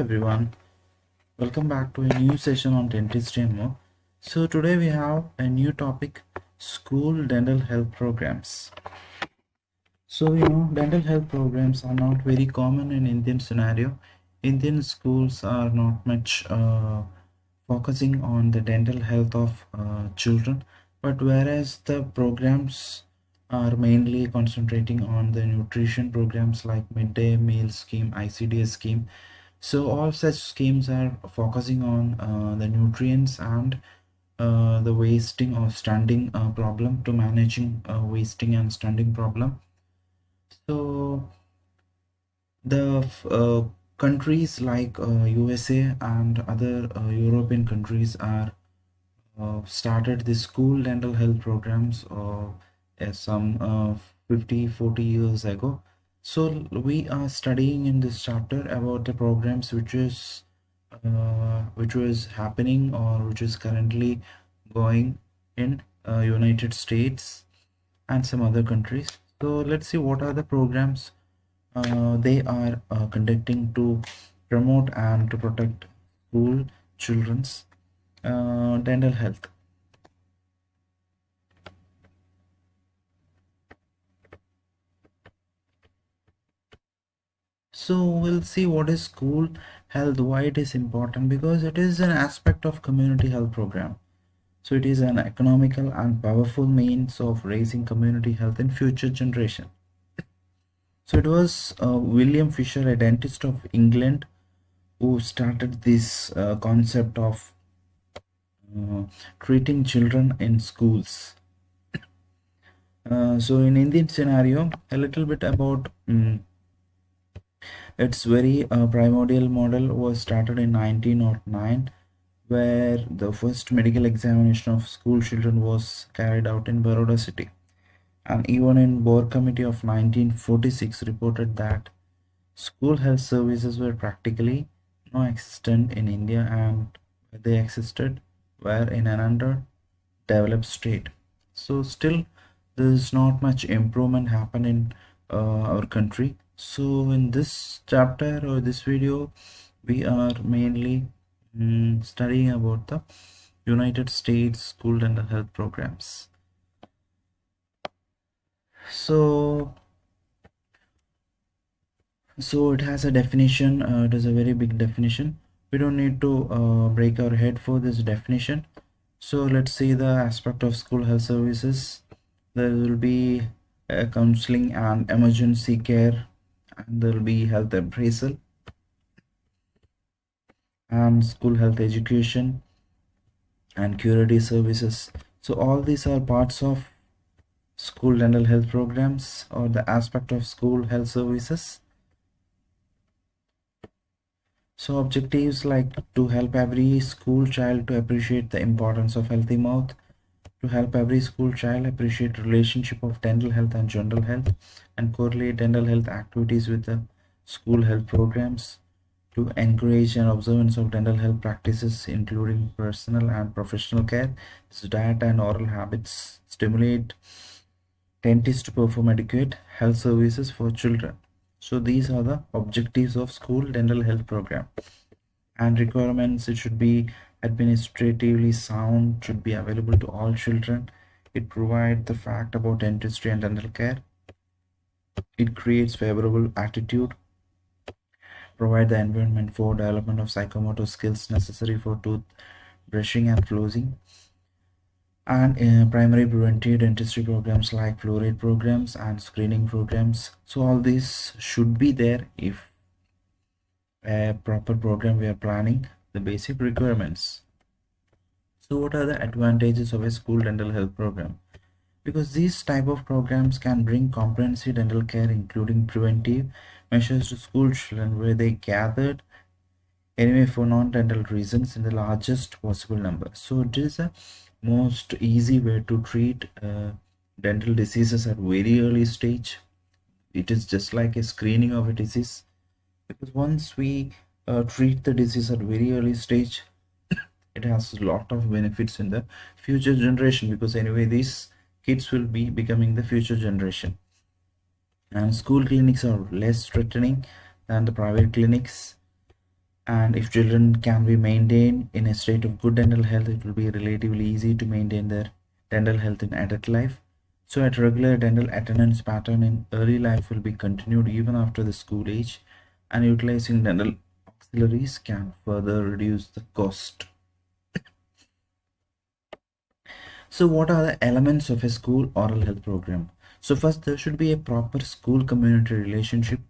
everyone, welcome back to a new session on dentistry more. So today we have a new topic, school dental health programs. So you know, dental health programs are not very common in Indian scenario. Indian schools are not much uh, focusing on the dental health of uh, children, but whereas the programs are mainly concentrating on the nutrition programs like midday meal scheme, ICDS scheme, so all such schemes are focusing on uh, the nutrients and uh, the wasting or stunting uh, problem to managing uh, wasting and stunting problem. So the uh, countries like usa uh, and other european countries are started the school dental health programs or some 50 40 years ago so we are studying in this chapter about the programs which is uh, which was happening or which is currently going in uh, united states and some other countries. So let's see what are the programs uh, they are uh, conducting to promote and to protect school children's uh, dental health so we'll see what is school health why it is important because it is an aspect of community health program. So it is an economical and powerful means of raising community health in future generation. So it was uh, william fisher a dentist of england who started this uh, concept of uh, treating children in schools. Uh, so in indian scenario a little bit about um, its very uh, primordial model was started in 1909 where the first medical examination of school children was carried out in Baroda city. And even in Bhore Committee of 1946 reported that school health services were practically non existent in India and they existed were in an underdeveloped state. So still there is not much improvement happen in uh, our country so in this chapter or this video we are mainly mm, studying about the united states school dental health programs. So so it has a definition uh, it is a very big definition. We don't need to uh, break our head for this definition. So let's see the aspect of school health services. There will be a counseling and emergency care and there will be health appraisal. And school health education. And curative services. So all these are parts of school dental health programs or the aspect of school health services. So objectives like to help every school child to appreciate the importance of healthy mouth to help every school child appreciate relationship of dental health and general health and correlate dental health activities with the school health programs to encourage an observance of dental health practices including personal and professional care. Diet and oral habits stimulate dentists to perform adequate health services for children. So these are the objectives of school dental health program. And requirements it should be administratively sound should be available to all children. It provides the fact about dentistry and dental care. It creates favorable attitude. Provide the environment for development of psychomotor skills necessary for tooth brushing and flossing and uh, primary preventive dentistry programs like fluoride programs and screening programs. So all these should be there if a proper program we are planning the basic requirements. So what are the advantages of a school dental health program? Because these type of programs can bring comprehensive dental care including preventive measures to school children where they gathered anyway for non-dental reasons in the largest possible number. So it is a most easy way to treat uh, dental diseases at very early stage. It is just like a screening of a disease because once we uh, treat the disease at very early stage. It has a lot of benefits in the future generation because anyway these kids will be becoming the future generation. And school clinics are less threatening than the private clinics. And if children can be maintained in a state of good dental health it will be relatively easy to maintain their dental health in adult life. So at regular dental attendance pattern in early life will be continued even after the school age and utilizing dental auxiliaries can further reduce the cost. So what are the elements of a school oral health program? So first there should be a proper school community relationship.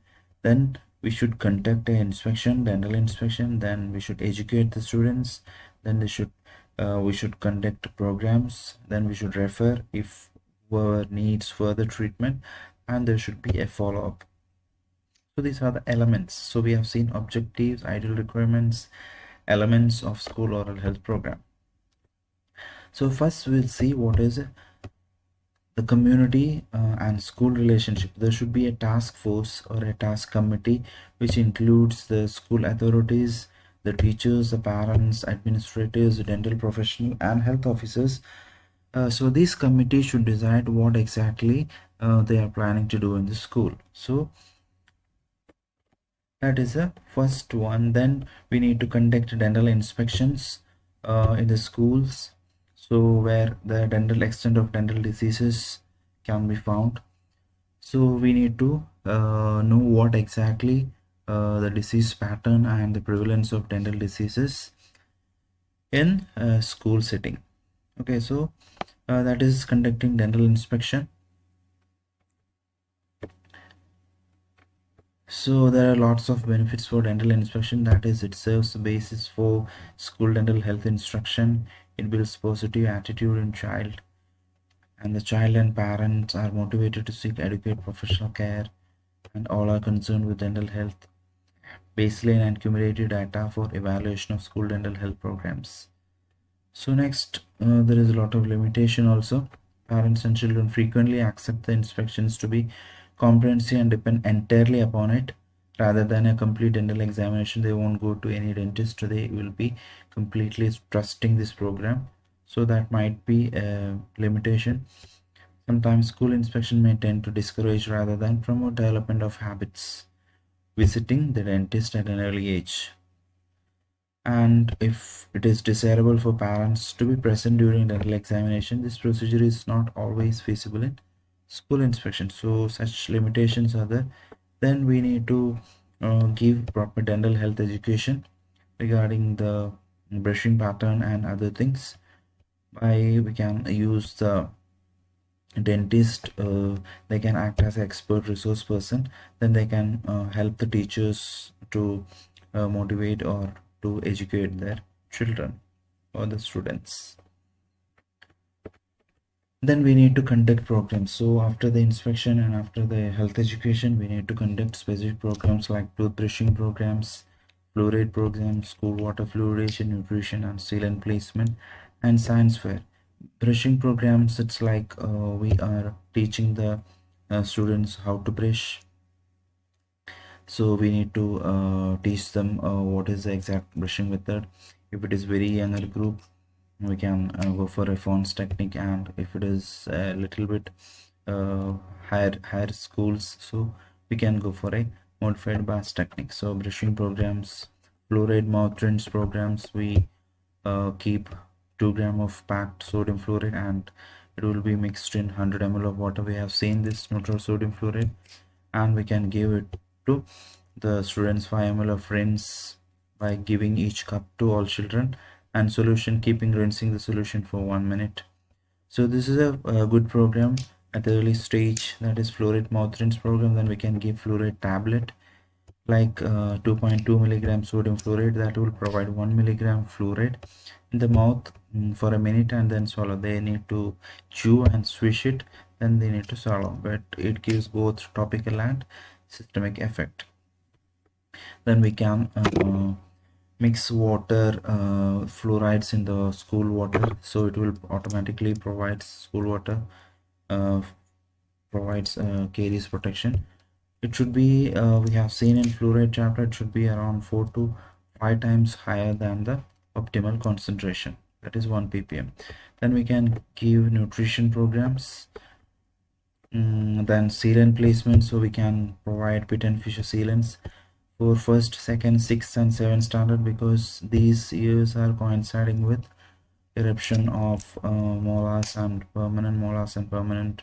Then we should conduct an inspection dental inspection. Then we should educate the students. Then they should uh, we should conduct programs. Then we should refer if whoever needs further treatment. And there should be a follow-up these are the elements. So we have seen objectives ideal requirements elements of school oral health program. So first we'll see what is the community uh, and school relationship. There should be a task force or a task committee which includes the school authorities the teachers the parents administrators dental professional and health officers. Uh, so this committee should decide what exactly uh, they are planning to do in the school. So that is the first one. Then we need to conduct dental inspections uh, in the schools. So where the dental extent of dental diseases can be found. So we need to uh, know what exactly uh, the disease pattern and the prevalence of dental diseases in a school setting. Okay so uh, that is conducting dental inspection so there are lots of benefits for dental inspection. That is it serves the basis for school dental health instruction. It builds positive attitude in child. And the child and parents are motivated to seek adequate professional care and all are concerned with dental health. Baseline and cumulative data for evaluation of school dental health programs. So next uh, there is a lot of limitation also. Parents and children frequently accept the inspections to be comprehensive and depend entirely upon it. Rather than a complete dental examination they won't go to any dentist. They will be completely trusting this program. So that might be a limitation. Sometimes school inspection may tend to discourage rather than promote development of habits. Visiting the dentist at an early age. And if it is desirable for parents to be present during dental examination this procedure is not always feasible in school inspection. So such limitations are there. Then we need to uh, give proper dental health education regarding the brushing pattern and other things. By we can use the dentist uh, they can act as expert resource person. Then they can uh, help the teachers to uh, motivate or to educate their children or the students then we need to conduct programs. So after the inspection and after the health education we need to conduct specific programs like toothbrushing programs fluoride programs school water fluoridation nutrition and sealant placement and science fair. Brushing programs it's like uh, we are teaching the uh, students how to brush. So we need to uh, teach them uh, what is the exact brushing method. If it is very younger group we can uh, go for a Fones technique and if it is a little bit uh, higher higher schools so we can go for a modified Bass technique. So brushing programs fluoride mouth rinse programs we uh, keep 2 gram of packed sodium fluoride and it will be mixed in 100 ml of water. We have seen this neutral sodium fluoride and we can give it to the students 5 ml of rinse by giving each cup to all children and solution keeping rinsing the solution for one minute. So this is a, a good program at the early stage that is fluoride mouth rinse program then we can give fluoride tablet like uh, 2.2 milligram sodium fluoride that will provide 1 milligram fluoride in the mouth mm, for a minute and then swallow. They need to chew and swish it then they need to swallow. But it gives both topical and systemic effect. Then we can uh, mix water uh, fluorides in the school water. So it will automatically provide school water uh, provides uh, caries protection. It should be uh, we have seen in fluoride chapter it should be around 4 to 5 times higher than the optimal concentration. That is 1 ppm. Then we can give nutrition programs. Mm, then sealant placement. So we can provide pit and fissure sealants for first second sixth and seventh standard because these years are coinciding with eruption of uh, molars and permanent molars and permanent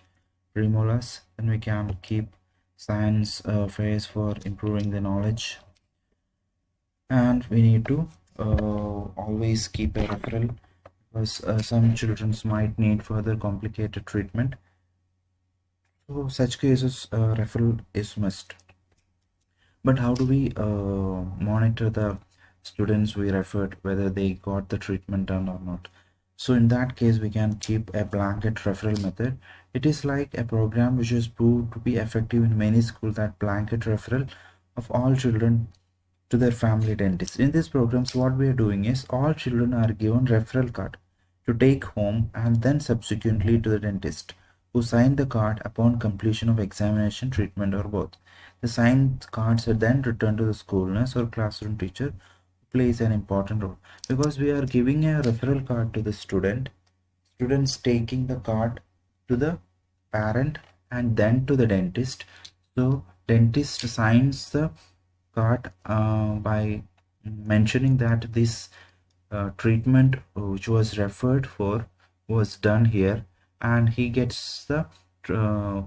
premolars. Then we can keep science uh, phase for improving the knowledge. And we need to uh, always keep a referral because uh, some children might need further complicated treatment. So such cases uh, referral is must but how do we uh, monitor the students we referred whether they got the treatment done or not so in that case we can keep a blanket referral method it is like a program which is proved to be effective in many schools that blanket referral of all children to their family dentist. In these programs, what we are doing is all children are given referral card to take home and then subsequently to the dentist who sign the card upon completion of examination, treatment or both. The signed cards are then returned to the school nurse or classroom teacher plays an important role. Because we are giving a referral card to the student students taking the card to the parent and then to the dentist. So dentist signs the card uh, by mentioning that this uh, treatment which was referred for was done here. And he gets the uh,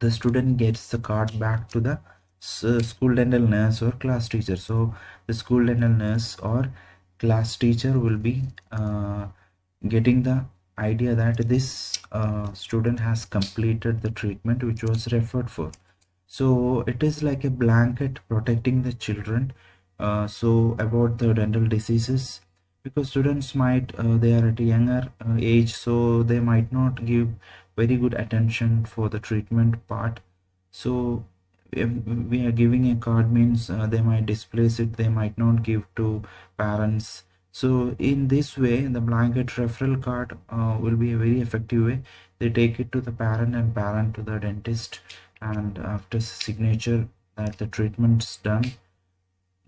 the student gets the card back to the school dental nurse or class teacher. So the school dental nurse or class teacher will be uh, getting the idea that this uh, student has completed the treatment which was referred for. So it is like a blanket protecting the children uh, so about the dental diseases. Because students might uh, they are at a younger uh, age so they might not give very good attention for the treatment part. So if we are giving a card means uh, they might displace it they might not give to parents. So in this way the blanket referral card uh, will be a very effective way. They take it to the parent and parent to the dentist and after signature that the treatment's done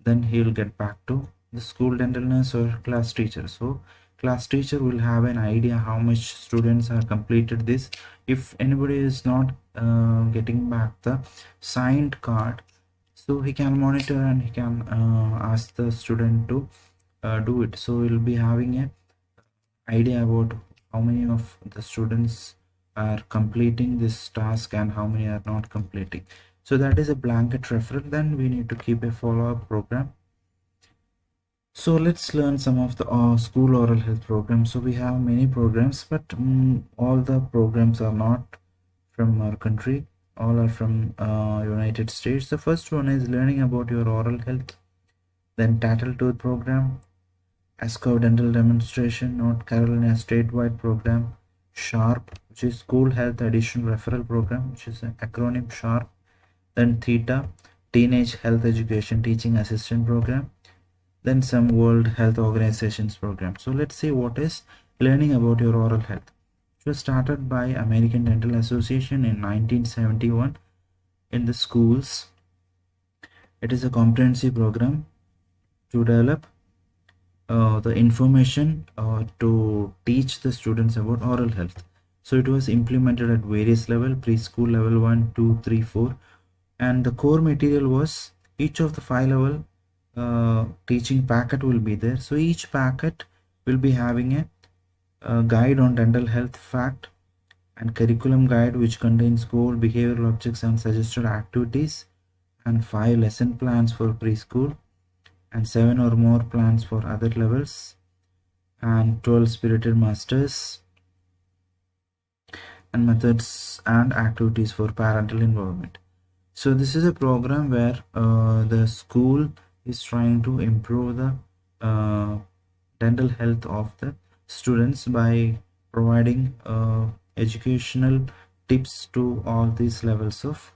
then he'll get back to the school dental nurse or class teacher. So class teacher will have an idea how much students are completed this. If anybody is not uh, getting back the signed card so he can monitor and he can uh, ask the student to uh, do it. So we'll be having a idea about how many of the students are completing this task and how many are not completing. So that is a blanket referral. Then we need to keep a follow-up program so let's learn some of the uh, school oral health programs. So we have many programs but um, all the programs are not from our country. All are from uh, united states. The first one is learning about your oral health then Tattle Tattletooth program Askov dental demonstration north carolina statewide program sharp which is school health additional referral program which is an acronym sharp then theta teenage health education teaching assistant program then some world health organizations program. So let's see what is learning about your oral health. It was started by american dental association in 1971 in the schools. It is a comprehensive program to develop uh, the information uh, to teach the students about oral health. So it was implemented at various level preschool level 1 2 3 4 and the core material was each of the five level uh, teaching packet will be there. So each packet will be having a, a guide on dental health fact and curriculum guide which contains core behavioral objects and suggested activities and five lesson plans for preschool and 7 or more plans for other levels and 12 spirited masters and methods and activities for parental involvement. So this is a program where uh, the school is trying to improve the uh, dental health of the students by providing uh, educational tips to all these levels of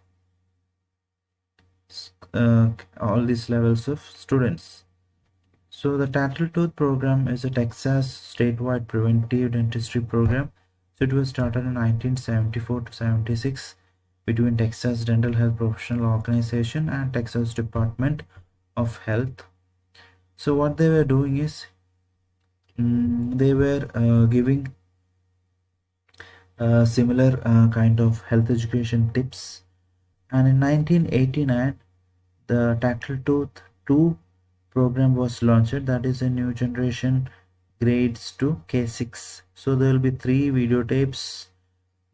uh, all these levels of students. So the Tattletooth program is a Texas statewide preventive dentistry program. So it was started in 1974 to 76 between Texas Dental Health Professional Organization and Texas Department of Health. So what they were doing is um, they were uh, giving uh, similar uh, kind of health education tips. And in 1989 the Tooth 2 program was launched. That is a new generation grades to K6 so there will be three videotapes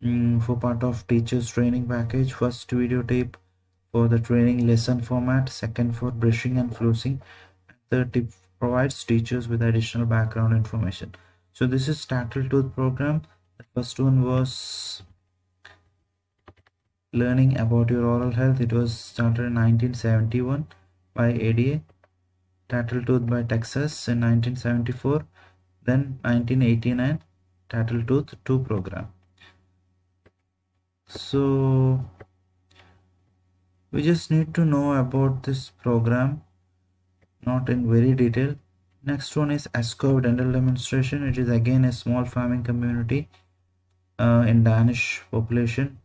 um, for part of teachers training package. First videotape for the training lesson format second for brushing and flossing third tip provides teachers with additional background information. So this is Tooth program. The first one was learning about your oral health. It was started in 1971 by ADA Tooth by Texas in 1974 then 1989 Tooth 2 program. So we just need to know about this program not in very detail. Next one is Askov dental demonstration. It is again a small farming community uh, in Danish population.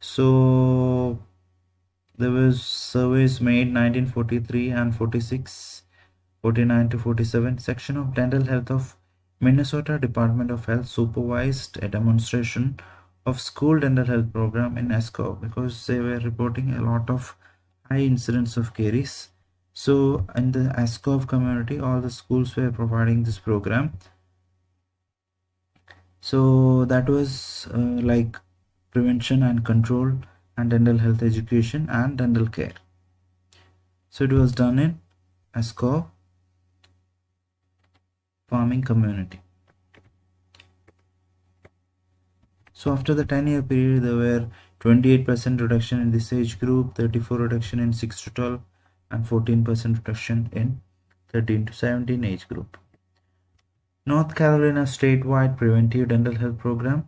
So there was surveys made 1943 and 46 49 to 47 section of dental health of Minnesota Department of Health supervised a demonstration of school dental health program in Askov because they were reporting a lot of high incidence of caries. So in the Askov community all the schools were providing this program. So that was uh, like prevention and control and dental health education and dental care. So it was done in Askov farming community so after the 10 year period there were 28% reduction in this age group 34 reduction in 6 to 12 and 14% reduction in 13 to 17 age group North Carolina statewide preventive dental health program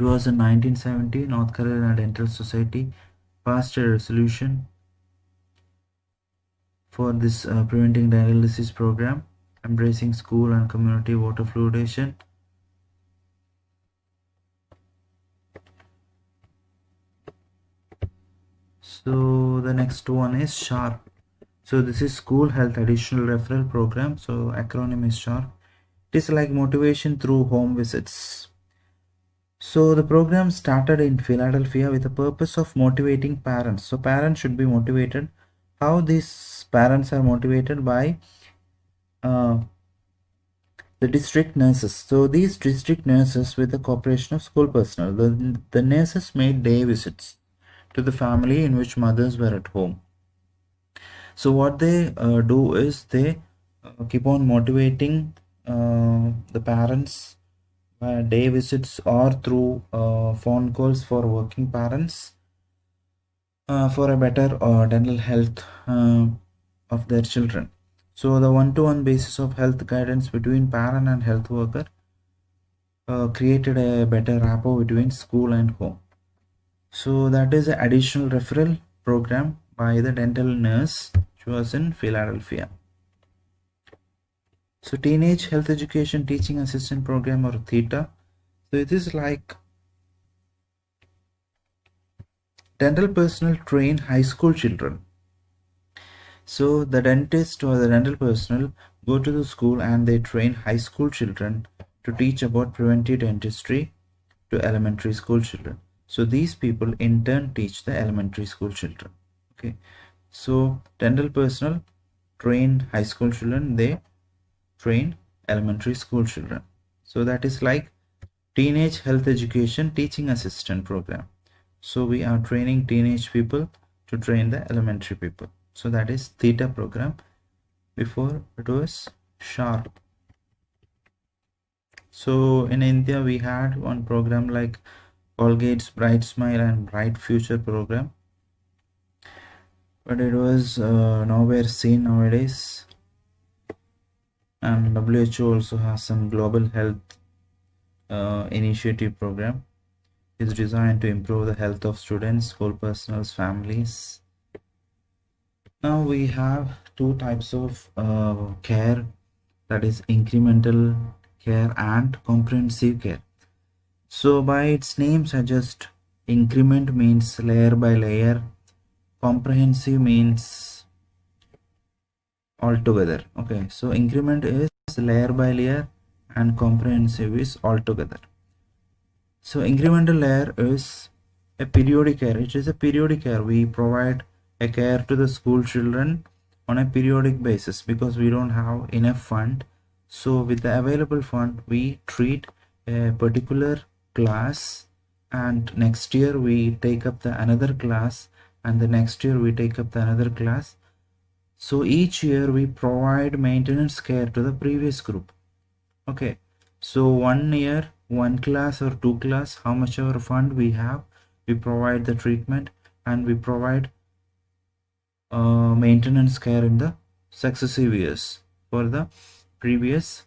1970, North Carolina Dental Society passed a resolution for this uh, preventing dialysis program, embracing school and community water fluoridation. So the next one is SHARP. So this is School Health Additional Referral Program. So acronym is SHARP. It is like motivation through home visits. So the program started in Philadelphia with the purpose of motivating parents. So parents should be motivated. How these parents are motivated by uh, the district nurses. So these district nurses with the cooperation of school personnel, the, the nurses made day visits to the family in which mothers were at home. So what they uh, do is they uh, keep on motivating uh, the parents uh, day visits or through uh, phone calls for working parents uh, for a better uh, dental health of their children. So the one-to-one -one basis of health guidance between parent and health worker created a better rapport between school and home. So that is an additional referral program by the dental nurse which was in Philadelphia. So Teenage Health Education Teaching Assistant Program or THETA. So it is like dental personnel train high school children. So the dentist or the dental personnel go to the school and they train high school children to teach about preventive dentistry to elementary school children. So these people in turn teach the elementary school children. Okay. So dental personnel train high school children. They train elementary school children so that is like teenage health education teaching assistant program so we are training teenage people to train the elementary people so that is theta program before it was sharp so in india we had one program like colgate's bright smile and bright future program. But it was uh, nowhere seen nowadays. And WHO also has some global health uh, initiative program. It's designed to improve the health of students school personnel families. Now we have two types of uh, care. That is incremental care and comprehensive care so by its name suggest increment means layer by layer comprehensive means altogether. Okay so increment is layer by layer and comprehensive is altogether. So incremental layer is a periodic care it is a periodic care we provide a care to the school children on a periodic basis because we don't have enough fund. So with the available fund we treat a particular class and next year we take up the another class and the next year we take up the another class. So each year we provide maintenance care to the previous group. Okay. So one year one class or two class how much our fund we have we provide the treatment and we provide uh, maintenance care in the successive years for the previous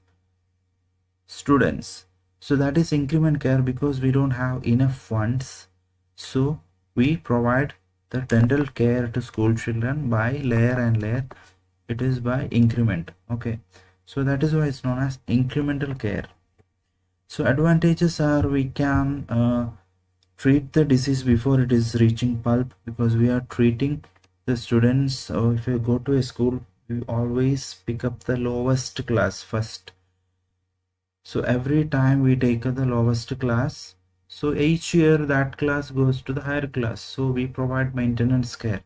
students so that is increment care because we don't have enough funds. So we provide the dental care to school children by layer and layer. It is by increment okay? So that is why it's known as incremental care. So advantages are we can uh, treat the disease before it is reaching pulp because we are treating the students. So if you go to a school we always pick up the lowest class first so every time we take the lowest class so each year that class goes to the higher class. So we provide maintenance care.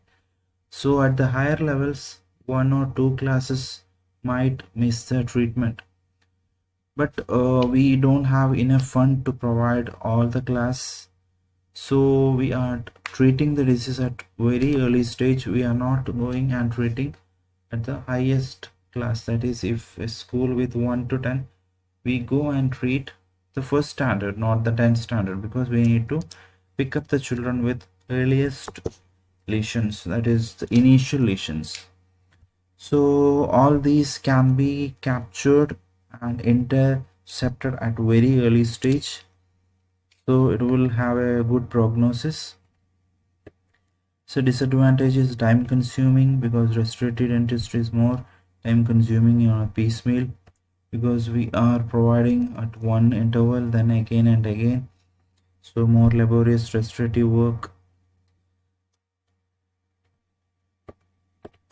So at the higher levels one or two classes might miss the treatment. But uh, we don't have enough fund to provide all the class. So we are treating the disease at very early stage. We are not going and treating at the highest class. That is if a school with 1 to 10 we go and treat the first standard not the 10th standard because we need to pick up the children with earliest lesions that is the initial lesions. So all these can be captured and intercepted at very early stage. So it will have a good prognosis. So disadvantage is time consuming because restorative dentistry is more time consuming on a piecemeal because we are providing at one interval then again and again so more laborious restorative work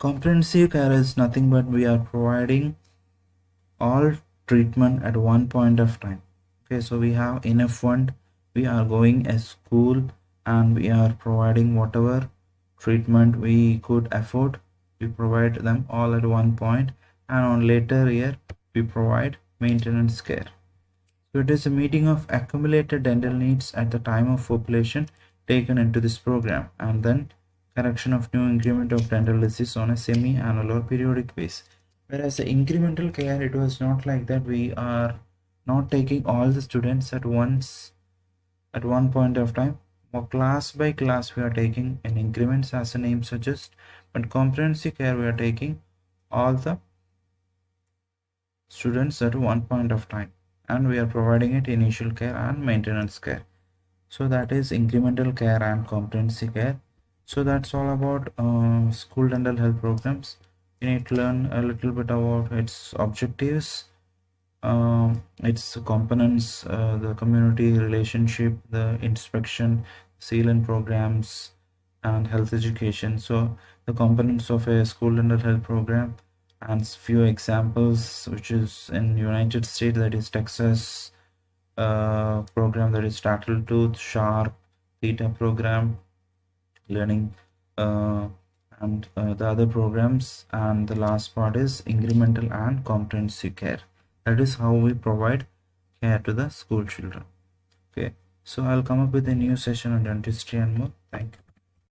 Comprehensive care is nothing but we are providing all treatment at one point of time. Okay, so we have enough fund. We are going a school and we are providing whatever treatment we could afford. We provide them all at one point and on later year we provide maintenance care. So it is a meeting of accumulated dental needs at the time of population taken into this program and then correction of new increment of dental disease on a semi-annual or periodic basis. Whereas the incremental care, it was not like that. We are not taking all the students at once at one point of time. Or class by class, we are taking in increments as the name suggests. But comprehensive care, we are taking all the students at one point of time. And we are providing it initial care and maintenance care. So that is incremental care and competency care so that's all about uh, school dental health programs you need to learn a little bit about its objectives uh, its components uh, the community relationship the inspection sealant programs and health education so the components of a school dental health program and few examples which is in united states that is texas uh, program that is Tattletooth sharp theta program learning uh, and uh, the other programs. And the last part is incremental and comprehensive care. That is how we provide care to the school children. Okay. So i'll come up with a new session on dentistry and more. Thank you